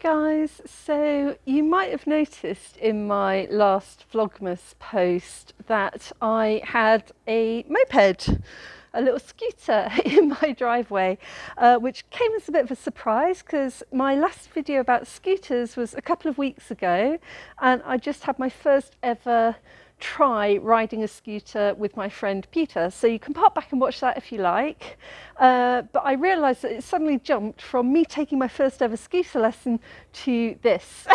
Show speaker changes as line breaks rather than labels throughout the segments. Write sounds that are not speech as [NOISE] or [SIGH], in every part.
guys, so you might have noticed in my last Vlogmas post that I had a moped, a little scooter [LAUGHS] in my driveway, uh, which came as a bit of a surprise because my last video about scooters was a couple of weeks ago and I just had my first ever try riding a scooter with my friend Peter. So you can pop back and watch that if you like. Uh, but I realised that it suddenly jumped from me taking my first ever scooter lesson to this,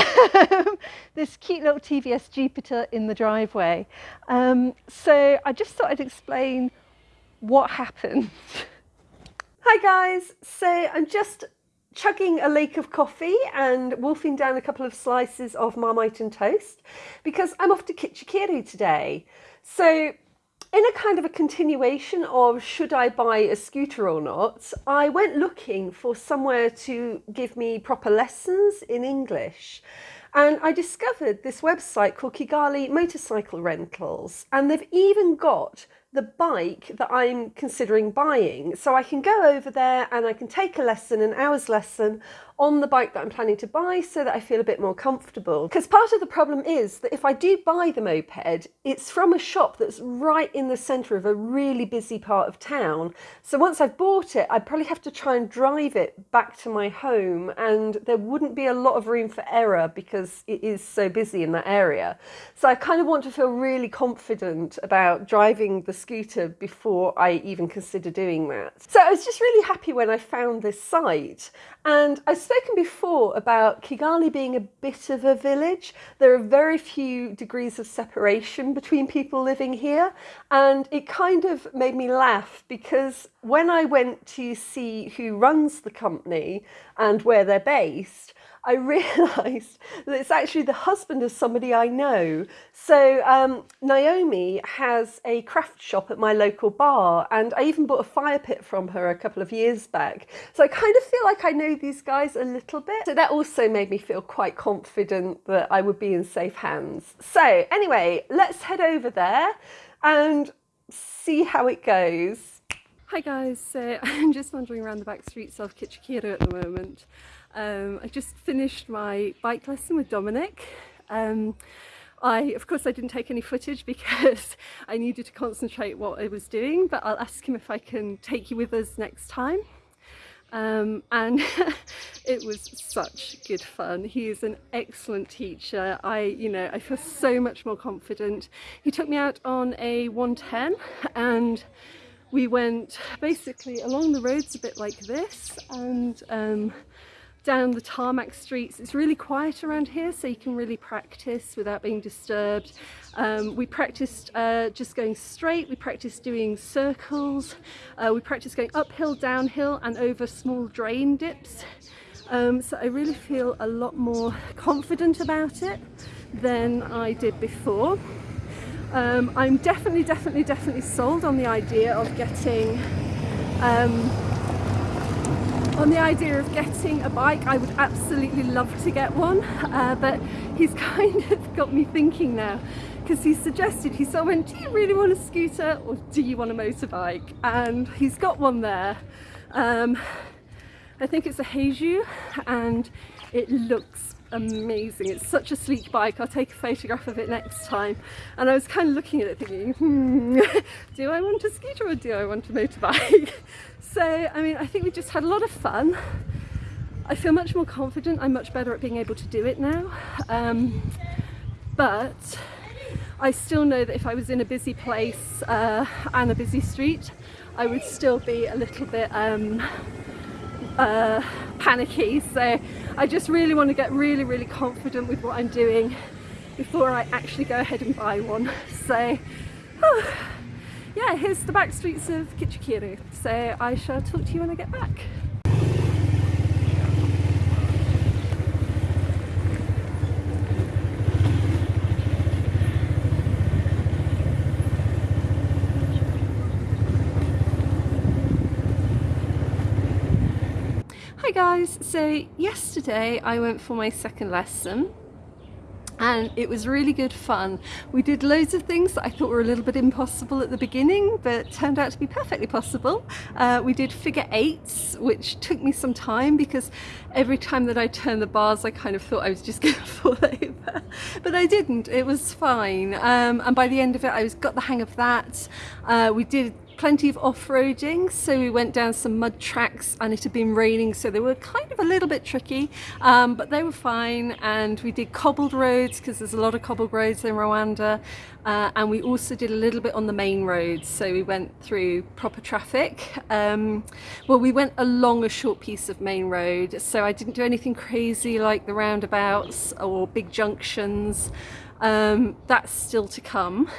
[LAUGHS] this cute little TVS Jupiter in the driveway. Um, so I just thought I'd explain what happened. [LAUGHS] Hi guys, so I'm just chugging a lake of coffee and wolfing down a couple of slices of Marmite and toast because I'm off to Kicukiro today. So in a kind of a continuation of should I buy a scooter or not, I went looking for somewhere to give me proper lessons in English. And I discovered this website called Kigali Motorcycle Rentals, and they've even got the bike that I'm considering buying. So I can go over there and I can take a lesson, an hour's lesson on the bike that I'm planning to buy so that I feel a bit more comfortable. Because part of the problem is that if I do buy the moped, it's from a shop that's right in the centre of a really busy part of town. So once I've bought it, I'd probably have to try and drive it back to my home and there wouldn't be a lot of room for error because it is so busy in that area. So I kind of want to feel really confident about driving the scooter before I even consider doing that. So I was just really happy when I found this site and I've spoken before about Kigali being a bit of a village. There are very few degrees of separation between people living here. And it kind of made me laugh because when I went to see who runs the company and where they're based, I [LAUGHS] realised that it's actually the husband of somebody I know. So um, Naomi has a craft shop at my local bar and I even bought a fire pit from her a couple of years back. So I kind of feel like I know these guys a little bit. So that also made me feel quite confident that I would be in safe hands. So anyway, let's head over there and see how it goes. Hi guys, so [LAUGHS] I'm just wandering around the back streets of Kicukiro at the moment. Um, I just finished my bike lesson with Dominic. Um, I, of course, I didn't take any footage [LAUGHS] because I needed to concentrate what I was doing, but I'll ask him if I can take you with us next time. Um, and [LAUGHS] it was such good fun. He is an excellent teacher. I, you know, I feel so much more confident. He took me out on a 110 and we went basically along the roads a bit like this and um, down the tarmac streets. It's really quiet around here so you can really practice without being disturbed. Um, we practiced uh, just going straight, we practiced doing circles, uh, we practiced going uphill, downhill and over small drain dips. Um, so I really feel a lot more confident about it than I did before. Um, I'm definitely, definitely, definitely sold on the idea of getting um, on the idea of getting a bike. I would absolutely love to get one, uh, but he's [LAUGHS] kind of got me thinking now because he suggested, he sort of went, do you really want a scooter or do you want a motorbike? And he's got one there. Um, I think it's a Haojue and it looks amazing. It's such a sleek bike. I'll take a photograph of it next time. And I was kind of looking at it thinking, hmm, [LAUGHS] do I want a scooter or do I want a motorbike? [LAUGHS] so, I mean, I think we just had a lot of fun. I feel much more confident. I'm much better at being able to do it now. Um, but I still know that if I was in a busy place uh, and a busy street, I would still be a little bit um, uh, panicky so I just really want to get really really confident with what I'm doing before I actually go ahead and buy one so [SIGHS] oh, yeah here's the back streets of Kicukiro so I shall talk to you when I get back. Hi guys, so yesterday I went for my second lesson and it was really good fun. We did loads of things that I thought were a little bit impossible at the beginning but turned out to be perfectly possible. Uh, we did figure eights which took me some time because every time that I turned the bars I kind of thought I was just [LAUGHS] going to fall over but I didn't, it was fine um, and by the end of it I was got the hang of that. Uh, we did plenty of off-roading so we went down some mud tracks and it had been raining so they were kind of a little bit tricky um, but they were fine. And we did cobbled roads because there's a lot of cobbled roads in Rwanda uh, and we also did a little bit on the main roads so we went through proper traffic. Um, well we went along a short piece of main road so I didn't do anything crazy like the roundabouts or big junctions. Um, that's still to come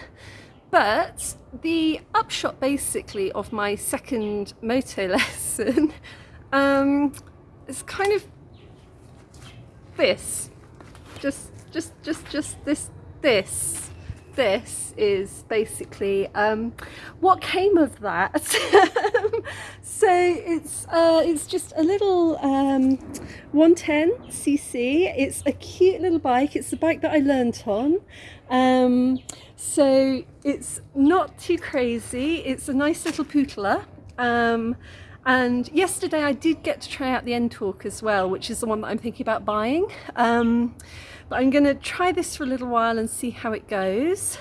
but the upshot basically of my second moto [LAUGHS] lesson um, is kind of this. Just, just, just, just this, this. This is basically um, what came of that. [LAUGHS] so it's uh, it's just a little um, 110 cc. It's a cute little bike. It's the bike that I learnt on. Um, so it's not too crazy. It's a nice little pootler. Um, and yesterday I did get to try out the N-Torque as well, which is the one that I'm thinking about buying. Um, but I'm going to try this for a little while and see how it goes.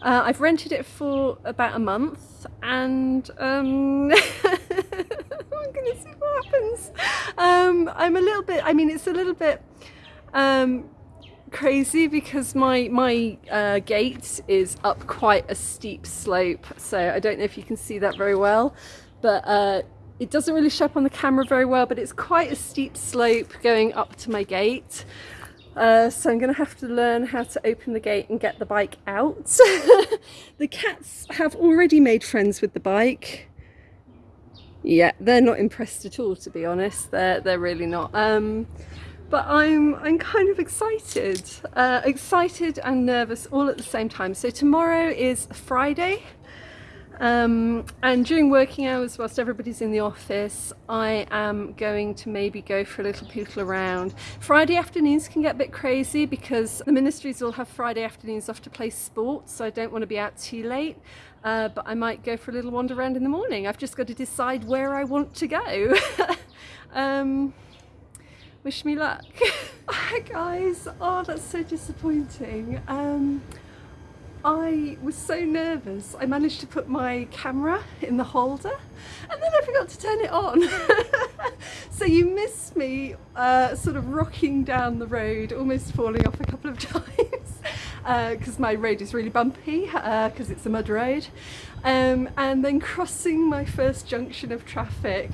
Uh, I've rented it for about a month and um, [LAUGHS] I'm going to see what happens. Um, I'm a little bit, I mean, it's a little bit um, crazy because my my uh, gate is up quite a steep slope so I don't know if you can see that very well but uh, it doesn't really show up on the camera very well but it's quite a steep slope going up to my gate uh, so I'm going to have to learn how to open the gate and get the bike out. [LAUGHS] the cats have already made friends with the bike. Yeah, they're not impressed at all to be honest, they're, they're really not. Um, but I'm I'm kind of excited uh, excited and nervous all at the same time. So tomorrow is Friday um, and during working hours whilst everybody's in the office I am going to maybe go for a little pootle around. Friday afternoons can get a bit crazy because the ministries will have Friday afternoons off to play sports so I don't want to be out too late. Uh, but I might go for a little wander around in the morning. I've just got to decide where I want to go. [LAUGHS] Um, wish me luck. [LAUGHS] Hi guys, oh that's so disappointing. Um, I was so nervous I managed to put my camera in the holder and then I forgot to turn it on. [LAUGHS] so you missed me uh, sort of rocking down the road, almost falling off a couple of [LAUGHS] times because uh, my road is really bumpy because uh, it's a mud road um, and then crossing my first junction of traffic.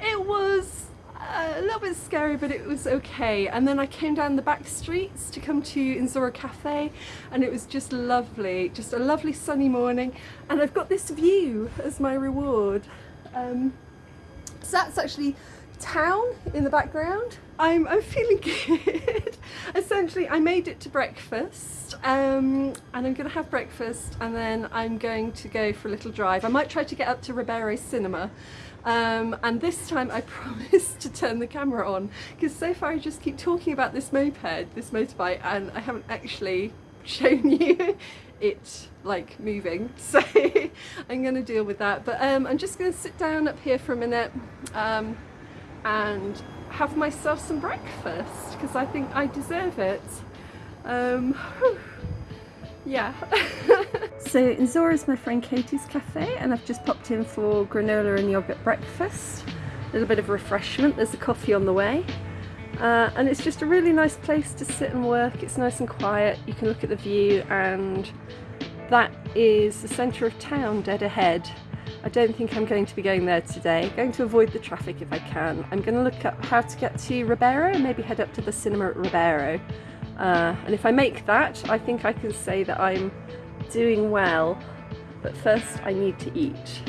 it was a little bit scary but it was okay. And then I came down the back streets to come to Nzora Cafe and it was just lovely just a lovely sunny morning. And I've got this view as my reward. Um, so that's actually town in the background. I'm, I'm [LAUGHS] feeling good. Essentially I made it to breakfast um, and I'm gonna have breakfast and then I'm going to go for a little drive. I might try to get up to Rebero Cinema um, and this time I [LAUGHS] promised to turn the camera on because so far I just keep talking about this moped, this motorbike and I haven't actually [LAUGHS] shown you it like moving. [LAUGHS] So I'm going to deal with that. But um, I'm just going to sit down up here for a minute um, and have myself some breakfast because I think I deserve it. Um, yeah [LAUGHS] So Nzora is my friend Katie's cafe and I've just popped in for granola and yoghurt breakfast. A little bit of refreshment, there's a coffee on the way. Uh, and it's just a really nice place to sit and work, it's nice and quiet, you can look at the view and that is the centre of town dead ahead. I don't think I'm going to be going there today. I'm going to avoid the traffic if I can. I'm going to look up how to get to Rebero maybe head up to the cinema at Rebero. Uh, and if I make that, I think I can say that I'm doing well, but first I need to eat.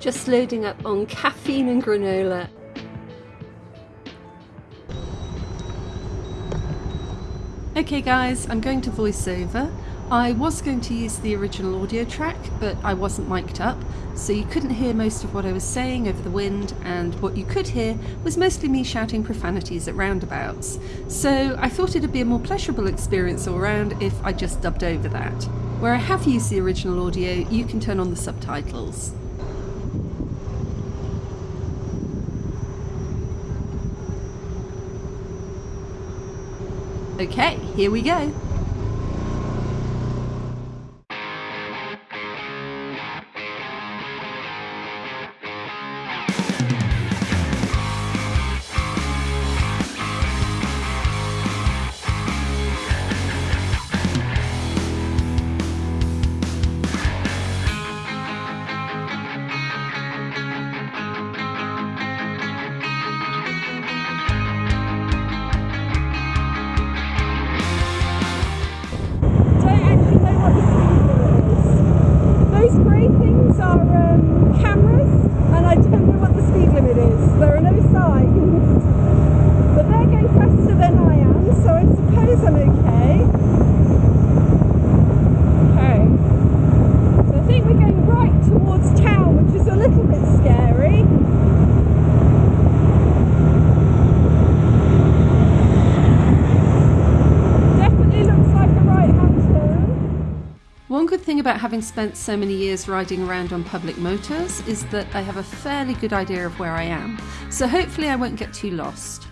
Just loading up on caffeine and granola. Okay guys, I'm going to voiceover. I was going to use the original audio track, but I wasn't mic'd up, so you couldn't hear most of what I was saying over the wind, and what you could hear was mostly me shouting profanities at roundabouts. So I thought it'd be a more pleasurable experience all round if I just dubbed over that. Where I have used the original audio, you can turn on the subtitles. Okay, here we go. About having spent so many years riding around on public motors is that I have a fairly good idea of where I am, so hopefully I won't get too lost.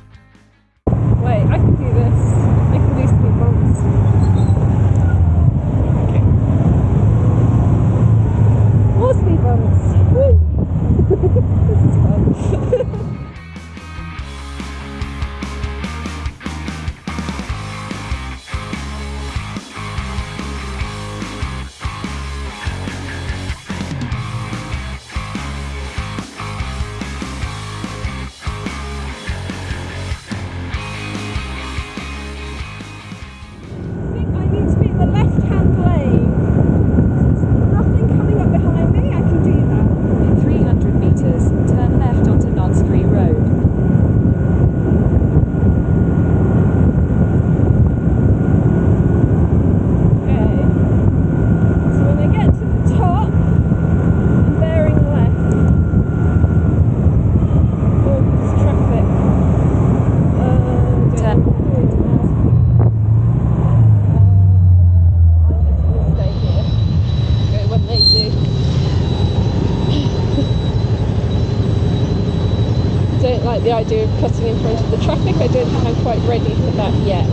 Of cutting in front of the traffic. I don't think I'm quite ready for that yet.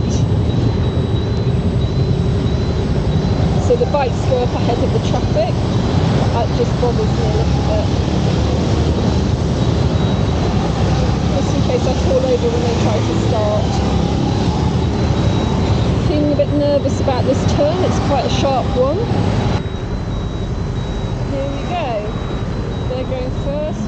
So the bikes go up ahead of the traffic. That just bothers me a little bit. Just in case I fall over when they try to start. Feeling a bit nervous about this turn, it's quite a sharp one. Here we go. They're going first,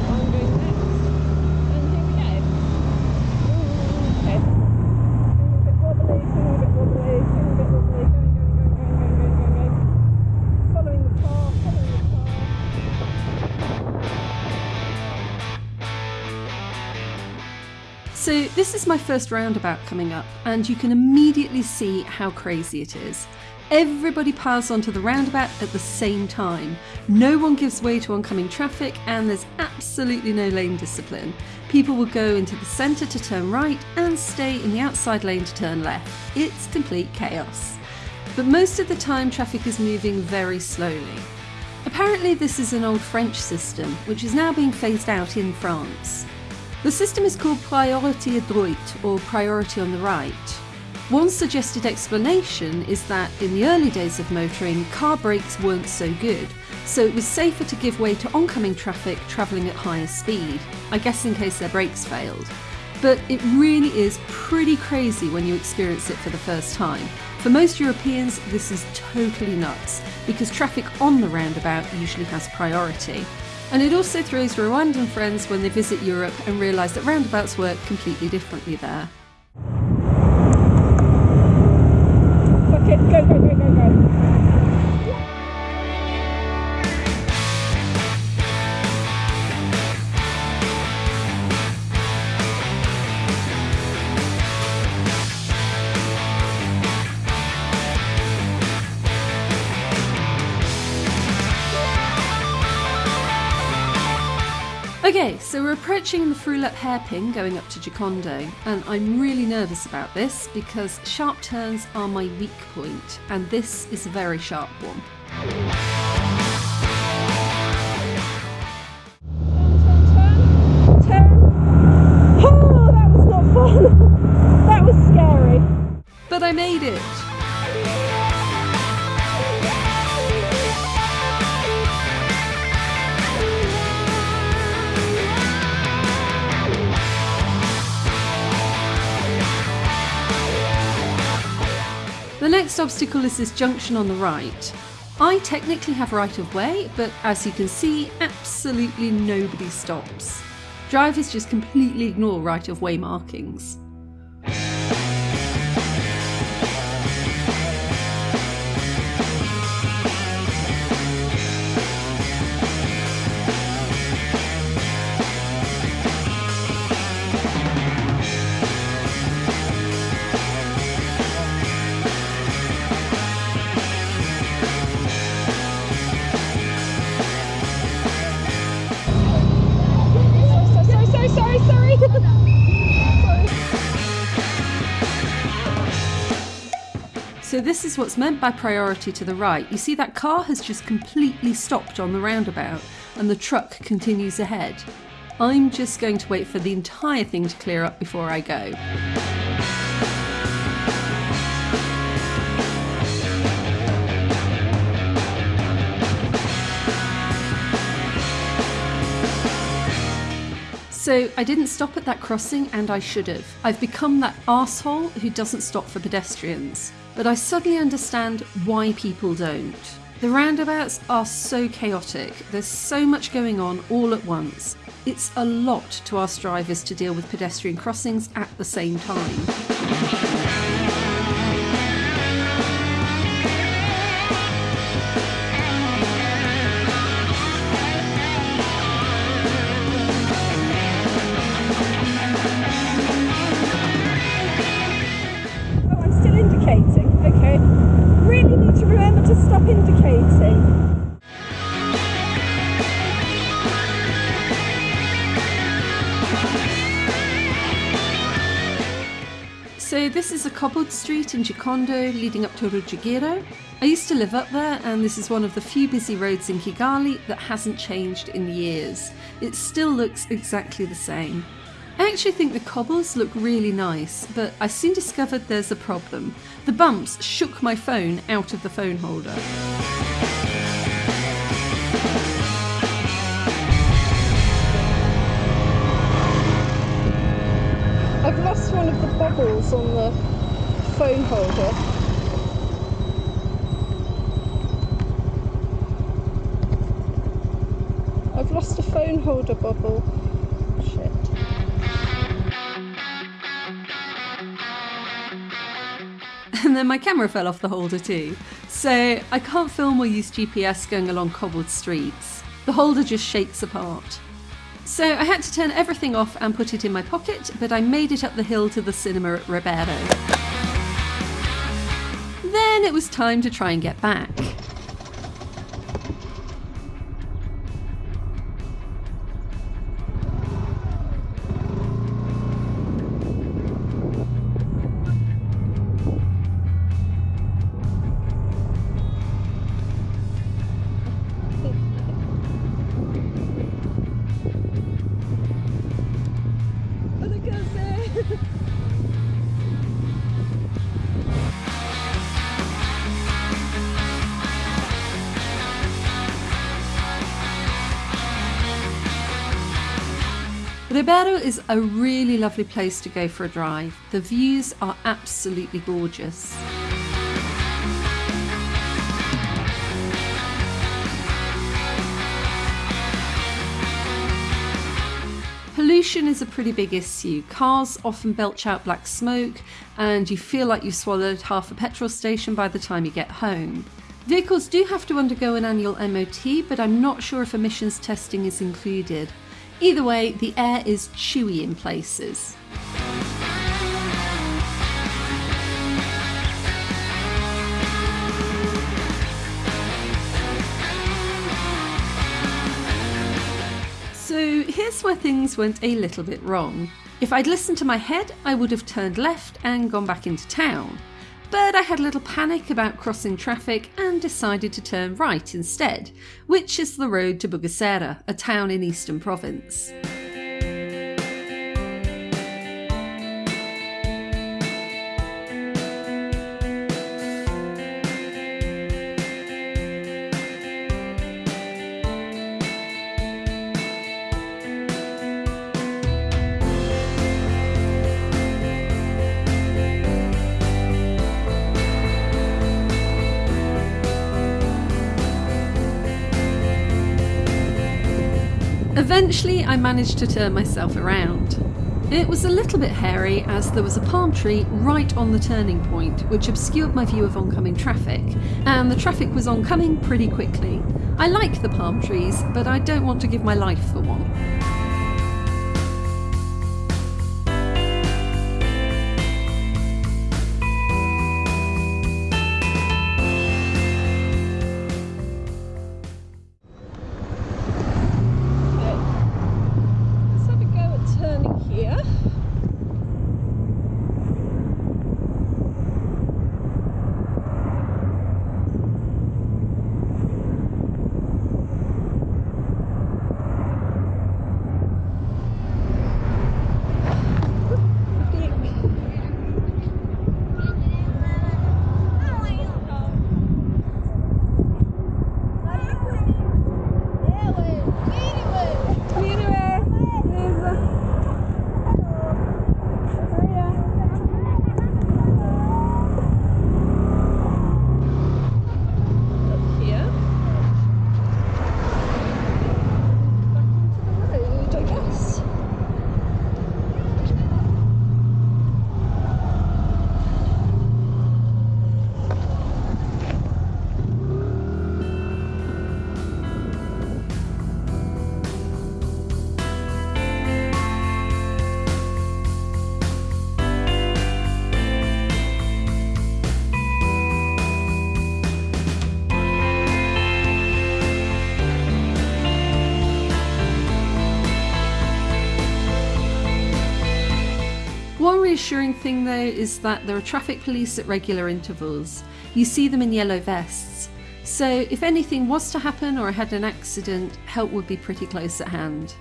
So this is my first roundabout coming up and you can immediately see how crazy it is. Everybody piles onto the roundabout at the same time. No one gives way to oncoming traffic and there's absolutely no lane discipline. People will go into the centre to turn right and stay in the outside lane to turn left. It's complete chaos. But most of the time traffic is moving very slowly. Apparently this is an old French system which is now being phased out in France. The system is called priorité à droite, or priority on the right. One suggested explanation is that in the early days of motoring, car brakes weren't so good, so it was safer to give way to oncoming traffic travelling at higher speed, I guess in case their brakes failed. But it really is pretty crazy when you experience it for the first time. For most Europeans, this is totally nuts, because traffic on the roundabout usually has priority. And it also throws Rwandan friends when they visit Europe and realise that roundabouts work completely differently there.
Okay, go, go, go.
Okay, so we're approaching the Fruilep hairpin going up to Gikondo, and I'm really nervous about this because sharp turns are my weak point, and this is a very sharp one. The next obstacle is this junction on the right. I technically have right of way, but as you can see, absolutely nobody stops. Drivers just completely ignore right of way markings. Is what's meant by priority to the right. You see that car has just completely stopped on the roundabout and the truck continues ahead. I'm just going to wait for the entire thing to clear up before I go. So I didn't stop at that crossing and I should have. I've become that asshole who doesn't stop for pedestrians. But I suddenly understand why people don't. The roundabouts are so chaotic, there's so much going on all at once. It's a lot to ask drivers to deal with pedestrian crossings at the same time. So this is a cobbled street in Gikondo leading up to Ruggiero. I used to live up there and this is one of the few busy roads in Kigali that hasn't changed in years. It still looks exactly the same. I actually think the cobbles look really nice, but I soon discovered there's a problem. The bumps shook my phone out of the phone holder.
I've lost one of the bubbles on the phone holder. I've lost a phone holder bubble. Shit.
And then my camera fell off the holder too. So I can't film or use GPS going along cobbled streets. The holder just shakes apart. So I had to turn everything off and put it in my pocket, but I made it up the hill to the cinema at Rebero. Then it was time to try and get back. Rebero is a really lovely place to go for a drive. The views are absolutely gorgeous. Pollution is a pretty big issue. Cars often belch out black smoke, and you feel like you've swallowed half a petrol station by the time you get home. Vehicles do have to undergo an annual MOT, but I'm not sure if emissions testing is included. Either way, the air is chewy in places. So here's where things went a little bit wrong. If I'd listened to my head, I would have turned left and gone back into town. But I had a little panic about crossing traffic and decided to turn right instead, which is the road to Bugesera, a town in Eastern Province. Eventually, I managed to turn myself around. It was a little bit hairy as there was a palm tree right on the turning point, which obscured my view of oncoming traffic, and the traffic was oncoming pretty quickly. I like the palm trees, but I don't want to give my life for reassuring thing though is that there are traffic police at regular intervals. You see them in yellow vests. So if anything was to happen or I had an accident, help would be pretty close at hand.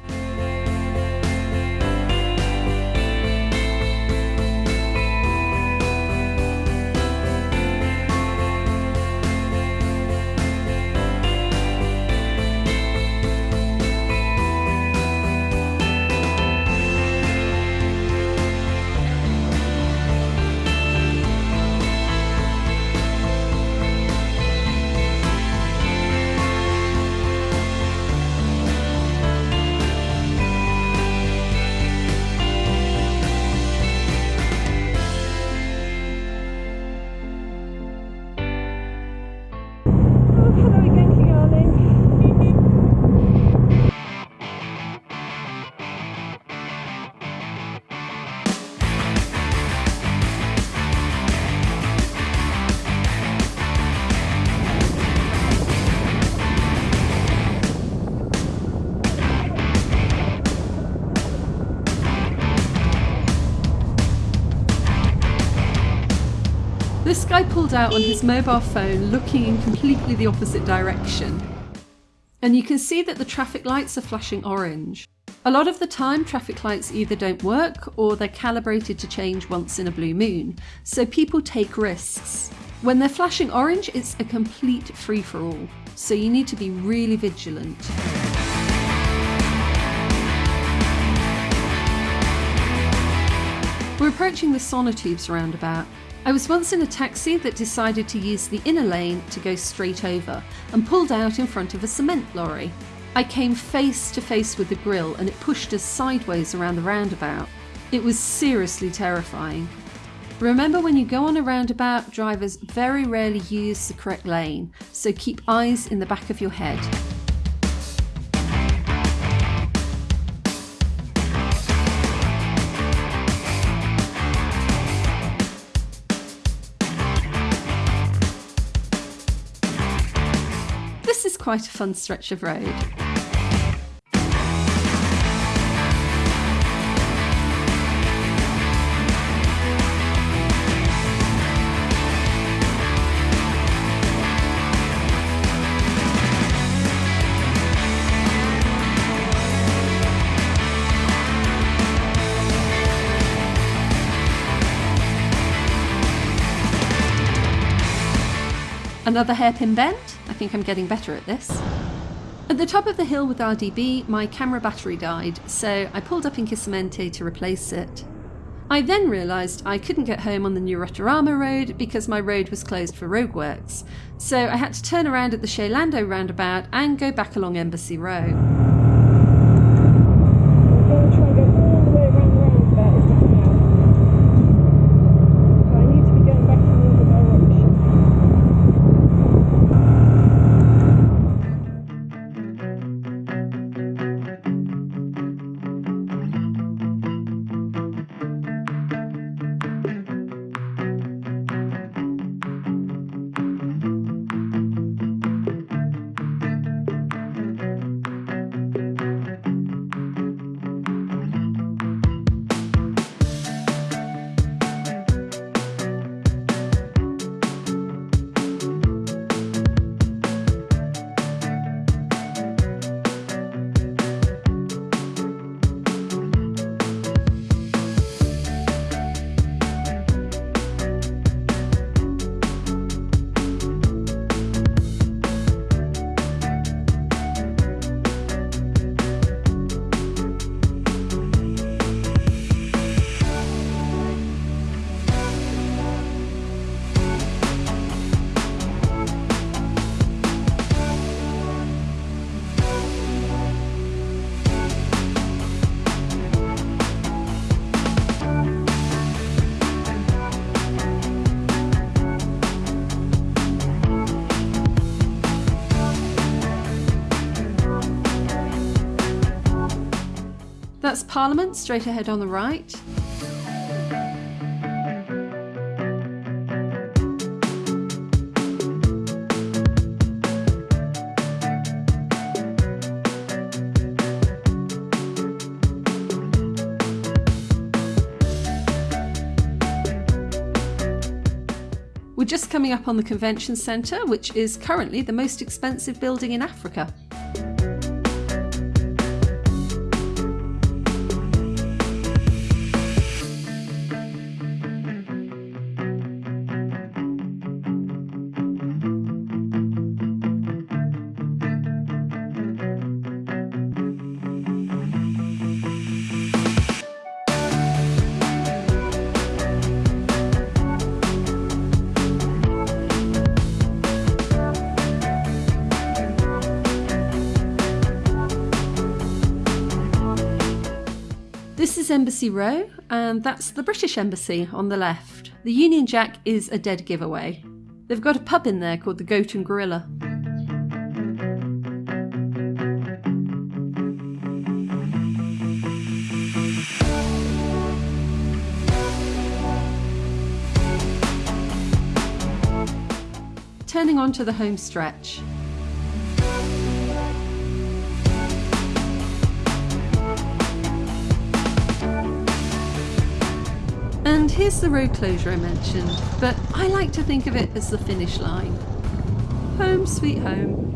This guy pulled out on his mobile phone looking in completely the opposite direction. And you can see that the traffic lights are flashing orange. A lot of the time, traffic lights either don't work or they're calibrated to change once in a blue moon, so people take risks. When they're flashing orange, it's a complete free for all, so you need to be really vigilant. We're approaching the Sonatubes roundabout. I was once in a taxi that decided to use the inner lane to go straight over and pulled out in front of a cement lorry. I came face to face with the grill and it pushed us sideways around the roundabout. It was seriously terrifying. Remember when you go on a roundabout, drivers very rarely use the correct lane, so keep eyes in the back of your head. quite a fun stretch of road. Another hairpin bend. Think I'm getting better at this. At the top of the hill with RDB, my camera battery died, so I pulled up in Kisimenti to replace it. I then realised I couldn't get home on the new Rotorama road because my road was closed for roadworks, so I had to turn around at the Scellando roundabout and go back along Embassy Row. Parliament straight ahead on the right. We're just coming up on the convention centre, which is currently the most expensive building in Africa. This is Embassy Row, and that's the British Embassy on the left. The Union Jack is a dead giveaway. They've got a pub in there called the Goat and Gorilla. Turning on to the home stretch. And here's the road closure I mentioned, but I like to think of it as the finish line. Home sweet home.